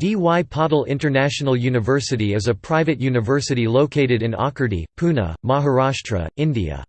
D. Y. Patil International University is a private university located in Akurdi, Pune, Maharashtra, India.